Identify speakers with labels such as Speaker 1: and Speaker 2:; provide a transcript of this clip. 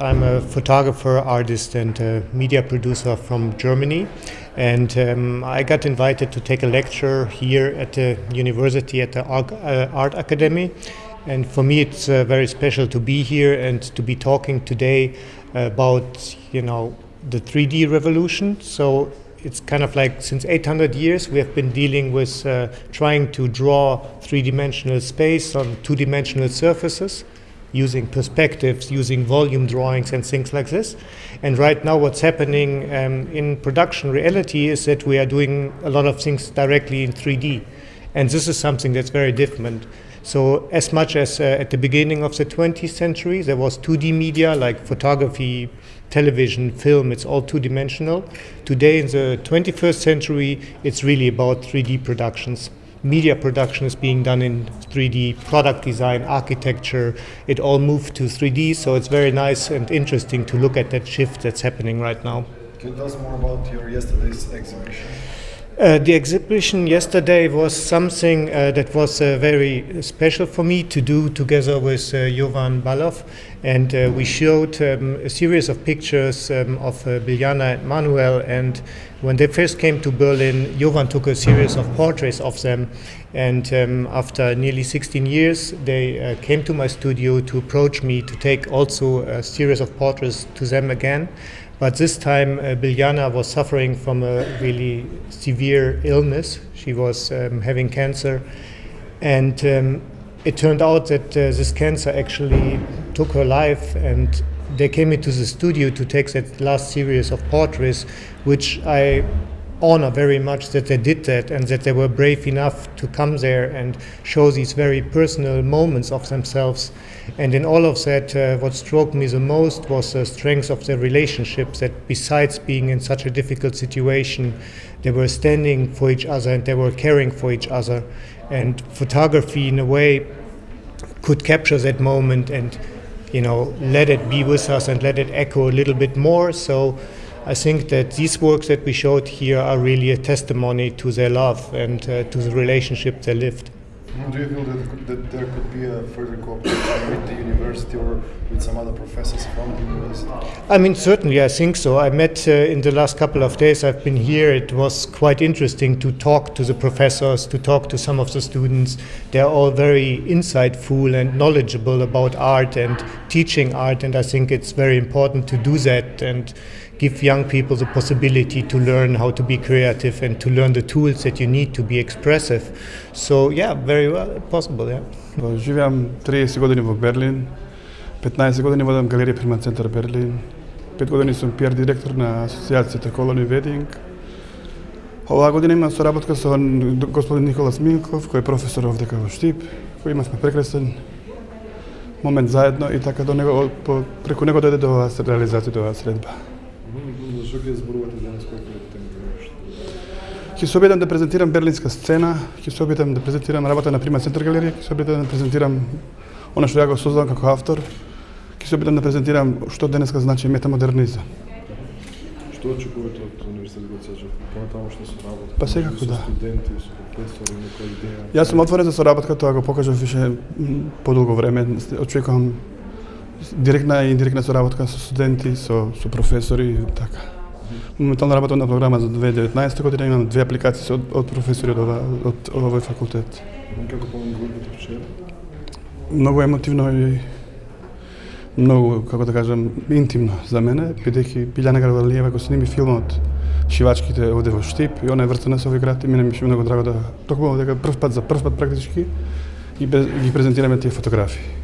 Speaker 1: I'm a photographer, artist, and media producer from Germany. And um, I got invited to take a lecture here at the university at the uh, Art Academy. And for me, it's uh, very special to be here and to be talking today about, you know, the 3D revolution. So it's kind of like since 800 years we have been dealing with uh, trying to draw three-dimensional space on two-dimensional surfaces using perspectives, using volume drawings and things like this. And right now what's happening um, in production reality is that we are doing a lot of things directly in 3D. And this is something that's very different. So as much as uh, at the beginning of the 20th century, there was 2D media like photography, television, film, it's all two-dimensional. Today in the 21st century, it's really about 3D productions. Media production is being done in 3D, product design, architecture, it all moved to 3D, so it's very nice and interesting to look at that shift that's happening right now.
Speaker 2: Can you tell us more about your yesterday's exhibition?
Speaker 1: Uh, the exhibition yesterday was something uh, that was uh, very special for me to do together with uh, Jovan Balov. And uh, we showed um, a series of pictures um, of uh, Biljana and Manuel. And when they first came to Berlin, Jovan took a series of portraits of them. And um, after nearly 16 years, they came to my studio to approach me to take also a series of portraits to them again. But this time, uh, Biljana was suffering from a really severe illness. She was um, having cancer. And um, it turned out that uh, this cancer actually took her life. And they came into the studio to take that last series of portraits, which I honor very much that they did that and that they were brave enough to come there and show these very personal moments of themselves. And in all of that, uh, what struck me the most was the strength of their relationships, that besides being in such a difficult situation, they were standing for each other and they were caring for each other. And photography, in a way, could capture that moment and you know let it be with us and let it echo a little bit more so I think that these works that we showed here are really a testimony to their love and uh, to the relationship they lived.
Speaker 2: Do you feel that, that, there could be a further cooperation with the university or with some other professors from the university?
Speaker 1: I mean, certainly, I think so. I met uh, in the last couple of days I've been here. It was quite interesting to talk to the professors, to talk to some of the students. They're all very insightful and knowledgeable about art and teaching art, and I think it's very important to do that. And give young people the possibility to learn how to be creative and to learn the tools that you need to be expressive. So yeah, very well possible, yeah.
Speaker 3: Живеам 30 години во Берлин, 15 години водам галерија Приман центар Берлин, 5 години сум пиар директор на асоциацијата Колони Вединг. Оваа година имам соработка со господин Николас Милков, кој е професор овде во Штип, кој имавме прекрасен момент заедно и така до него преку него дојде до оваа реализација до оваа средба.
Speaker 2: Зашо ги зборувате денес кој колектив
Speaker 3: Ќе се обидам да презентирам берлинска сцена, ќе се обидам да презентирам работа на Прима Центар галерија, ќе се обидам да презентирам она што ја го создавам како автор, ќе се обидам да презентирам што денеска значи метамодернизам.
Speaker 2: Што очекувате од универзитетот во Цежев? Понатамошна соработка?
Speaker 3: Па секако да.
Speaker 2: Студенти, со професори, некоја идеја?
Speaker 3: Јас сум отворен за соработка, тоа го покажав више подолго време. Очекувам директна и индиректна соработка со студенти, со, со професори, така. Моментално работам на програма за 2019 година, имам две апликации од, од професори од, ова, од овој факултет.
Speaker 2: Како помни групата вчера?
Speaker 3: Многу емотивно и многу, како да кажам, интимно за мене, бидејќи Билјана Гарвалиева го сними филмот Шивачките овде во Штип и она е вртена со овој град и мене ми беше многу драго да токму дека прв пат за прв пат практички ги, ги презентираме тие фотографии.